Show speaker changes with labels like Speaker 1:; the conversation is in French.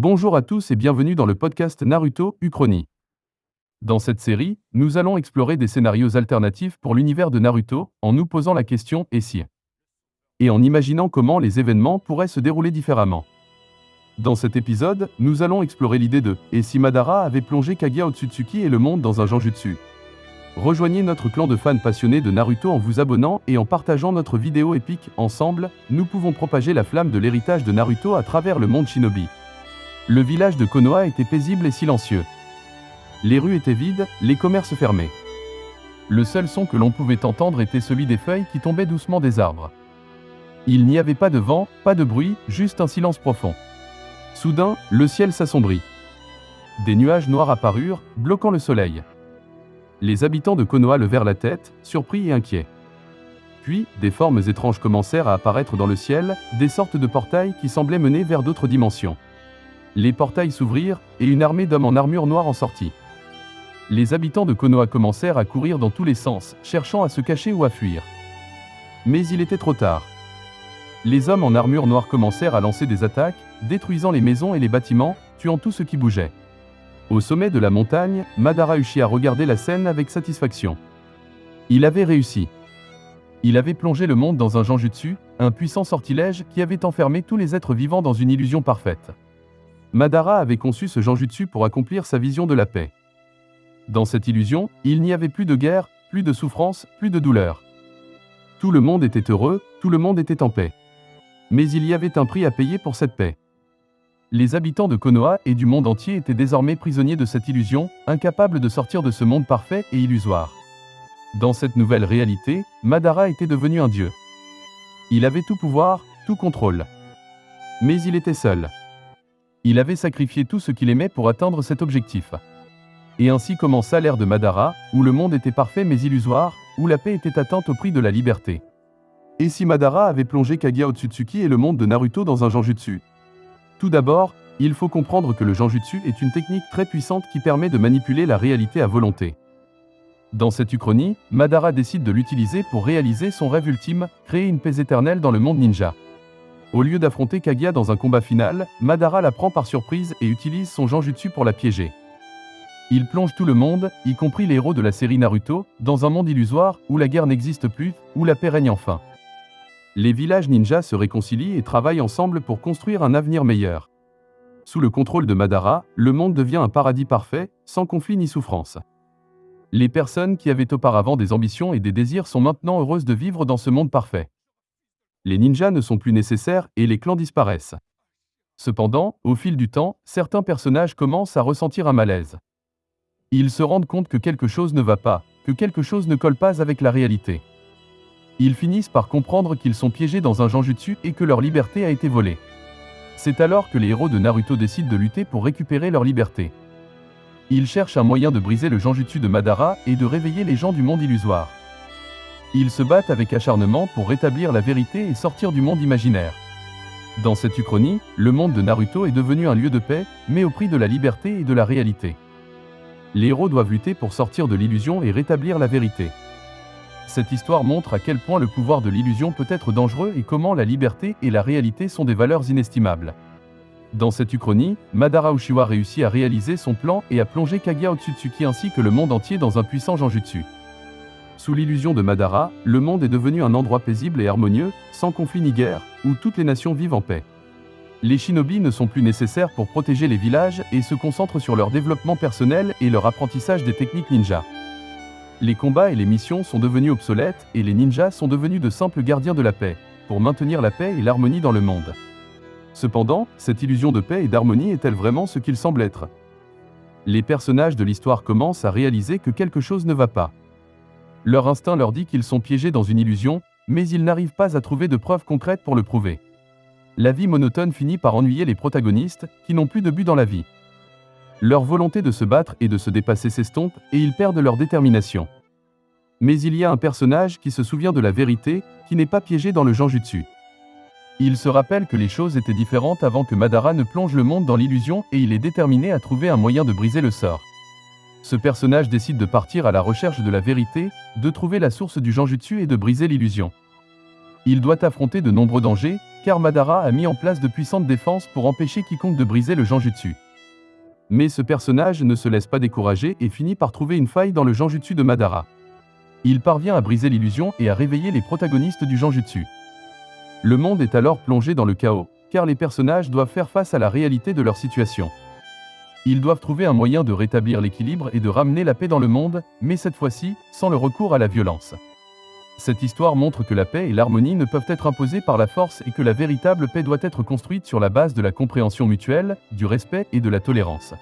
Speaker 1: Bonjour à tous et bienvenue dans le podcast Naruto Uchronie. Dans cette série, nous allons explorer des scénarios alternatifs pour l'univers de Naruto en nous posant la question et si? et en imaginant comment les événements pourraient se dérouler différemment. Dans cet épisode, nous allons explorer l'idée de et si Madara avait plongé Kaguya Otsutsuki et le monde dans un Janjutsu. Rejoignez notre clan de fans passionnés de Naruto en vous abonnant et en partageant notre vidéo épique. Ensemble, nous pouvons propager la flamme de l'héritage de Naruto à travers le monde shinobi. Le village de Konoha était paisible et silencieux. Les rues étaient vides, les commerces fermés. Le seul son que l'on pouvait entendre était celui des feuilles qui tombaient doucement des arbres. Il n'y avait pas de vent, pas de bruit, juste un silence profond. Soudain, le ciel s'assombrit. Des nuages noirs apparurent, bloquant le soleil. Les habitants de Konoha levèrent la tête, surpris et inquiets. Puis, des formes étranges commencèrent à apparaître dans le ciel, des sortes de portails qui semblaient mener vers d'autres dimensions. Les portails s'ouvrirent, et une armée d'hommes en armure noire en sortit. Les habitants de Konoha commencèrent à courir dans tous les sens, cherchant à se cacher ou à fuir. Mais il était trop tard. Les hommes en armure noire commencèrent à lancer des attaques, détruisant les maisons et les bâtiments, tuant tout ce qui bougeait. Au sommet de la montagne, Madara Uchiha regardait la scène avec satisfaction. Il avait réussi. Il avait plongé le monde dans un Janjutsu, un puissant sortilège qui avait enfermé tous les êtres vivants dans une illusion parfaite. Madara avait conçu ce Janjutsu pour accomplir sa vision de la paix. Dans cette illusion, il n'y avait plus de guerre, plus de souffrance, plus de douleur. Tout le monde était heureux, tout le monde était en paix. Mais il y avait un prix à payer pour cette paix. Les habitants de Konoha et du monde entier étaient désormais prisonniers de cette illusion, incapables de sortir de ce monde parfait et illusoire. Dans cette nouvelle réalité, Madara était devenu un dieu. Il avait tout pouvoir, tout contrôle. Mais il était seul. Il avait sacrifié tout ce qu'il aimait pour atteindre cet objectif. Et ainsi commença l'ère de Madara, où le monde était parfait mais illusoire, où la paix était atteinte au prix de la liberté. Et si Madara avait plongé Kaguya Otsutsuki et le monde de Naruto dans un Janjutsu tout d'abord, il faut comprendre que le Janjutsu est une technique très puissante qui permet de manipuler la réalité à volonté. Dans cette uchronie, Madara décide de l'utiliser pour réaliser son rêve ultime, créer une paix éternelle dans le monde ninja. Au lieu d'affronter Kaguya dans un combat final, Madara la prend par surprise et utilise son Janjutsu pour la piéger. Il plonge tout le monde, y compris les héros de la série Naruto, dans un monde illusoire où la guerre n'existe plus, où la paix règne enfin les villages ninjas se réconcilient et travaillent ensemble pour construire un avenir meilleur. Sous le contrôle de Madara, le monde devient un paradis parfait, sans conflit ni souffrance. Les personnes qui avaient auparavant des ambitions et des désirs sont maintenant heureuses de vivre dans ce monde parfait. Les ninjas ne sont plus nécessaires et les clans disparaissent. Cependant, au fil du temps, certains personnages commencent à ressentir un malaise. Ils se rendent compte que quelque chose ne va pas, que quelque chose ne colle pas avec la réalité. Ils finissent par comprendre qu'ils sont piégés dans un Janjutsu et que leur liberté a été volée. C'est alors que les héros de Naruto décident de lutter pour récupérer leur liberté. Ils cherchent un moyen de briser le Janjutsu de Madara et de réveiller les gens du monde illusoire. Ils se battent avec acharnement pour rétablir la vérité et sortir du monde imaginaire. Dans cette uchronie, le monde de Naruto est devenu un lieu de paix, mais au prix de la liberté et de la réalité. Les héros doivent lutter pour sortir de l'illusion et rétablir la vérité. Cette histoire montre à quel point le pouvoir de l'illusion peut être dangereux et comment la liberté et la réalité sont des valeurs inestimables. Dans cette uchronie, Madara Uchiwa réussit à réaliser son plan et à plonger Kaguya Otsutsuki ainsi que le monde entier dans un puissant Janjutsu. Sous l'illusion de Madara, le monde est devenu un endroit paisible et harmonieux, sans conflit ni guerre, où toutes les nations vivent en paix. Les shinobi ne sont plus nécessaires pour protéger les villages et se concentrent sur leur développement personnel et leur apprentissage des techniques ninja. Les combats et les missions sont devenus obsolètes et les ninjas sont devenus de simples gardiens de la paix, pour maintenir la paix et l'harmonie dans le monde. Cependant, cette illusion de paix et d'harmonie est-elle vraiment ce qu'il semble être? Les personnages de l'histoire commencent à réaliser que quelque chose ne va pas. Leur instinct leur dit qu'ils sont piégés dans une illusion, mais ils n'arrivent pas à trouver de preuves concrètes pour le prouver. La vie monotone finit par ennuyer les protagonistes, qui n'ont plus de but dans la vie. Leur volonté de se battre et de se dépasser s'estompe et ils perdent leur détermination. Mais il y a un personnage qui se souvient de la vérité, qui n'est pas piégé dans le Janjutsu. Il se rappelle que les choses étaient différentes avant que Madara ne plonge le monde dans l'illusion et il est déterminé à trouver un moyen de briser le sort. Ce personnage décide de partir à la recherche de la vérité, de trouver la source du Janjutsu et de briser l'illusion. Il doit affronter de nombreux dangers, car Madara a mis en place de puissantes défenses pour empêcher quiconque de briser le Janjutsu. Mais ce personnage ne se laisse pas décourager et finit par trouver une faille dans le Janjutsu de Madara. Il parvient à briser l'illusion et à réveiller les protagonistes du Janjutsu. Le monde est alors plongé dans le chaos, car les personnages doivent faire face à la réalité de leur situation. Ils doivent trouver un moyen de rétablir l'équilibre et de ramener la paix dans le monde, mais cette fois-ci, sans le recours à la violence. Cette histoire montre que la paix et l'harmonie ne peuvent être imposées par la force et que la véritable paix doit être construite sur la base de la compréhension mutuelle, du respect et de la tolérance.